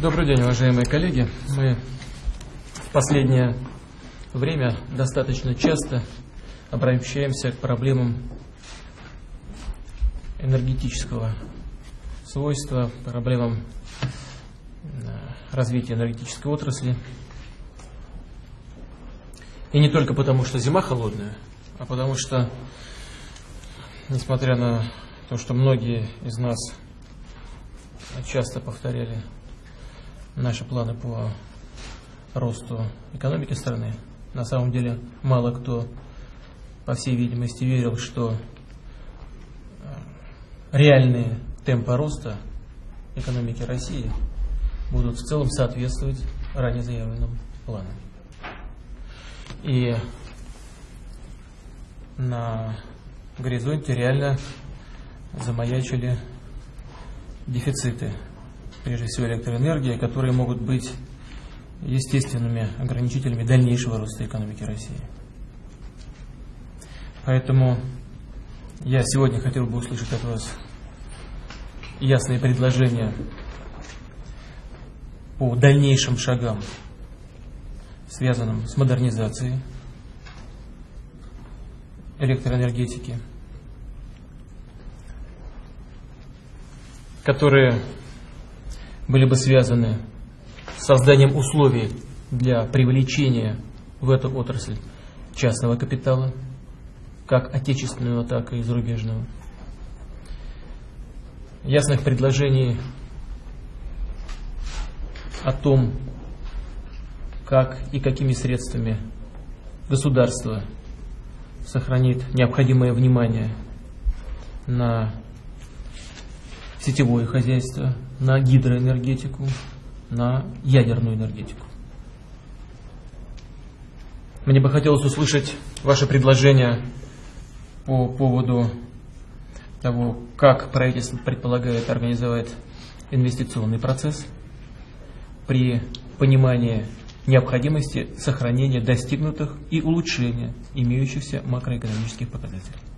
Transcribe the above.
Добрый день, уважаемые коллеги. Мы в последнее время достаточно часто обращаемся к проблемам энергетического свойства, проблемам э, развития энергетической отрасли. И не только потому, что зима холодная, а потому что, несмотря на то, что многие из нас часто повторяли наши планы по росту экономики страны. На самом деле мало кто, по всей видимости, верил, что э, реальные темпы роста экономики России будут в целом соответствовать ранее заявленным планам. И на горизонте реально замаячили дефициты прежде всего электроэнергии, которые могут быть естественными ограничителями дальнейшего роста экономики России. Поэтому я сегодня хотел бы услышать от вас ясные предложения по дальнейшим шагам, связанным с модернизацией электроэнергетики, которые были бы связаны с созданием условий для привлечения в эту отрасль частного капитала, как отечественного, так и зарубежного. Ясных предложений о том, как и какими средствами государство сохранит необходимое внимание на сетевое хозяйство, на гидроэнергетику, на ядерную энергетику. Мне бы хотелось услышать ваши предложения по поводу того, как правительство предполагает организовать инвестиционный процесс при понимании необходимости сохранения достигнутых и улучшения имеющихся макроэкономических показателей.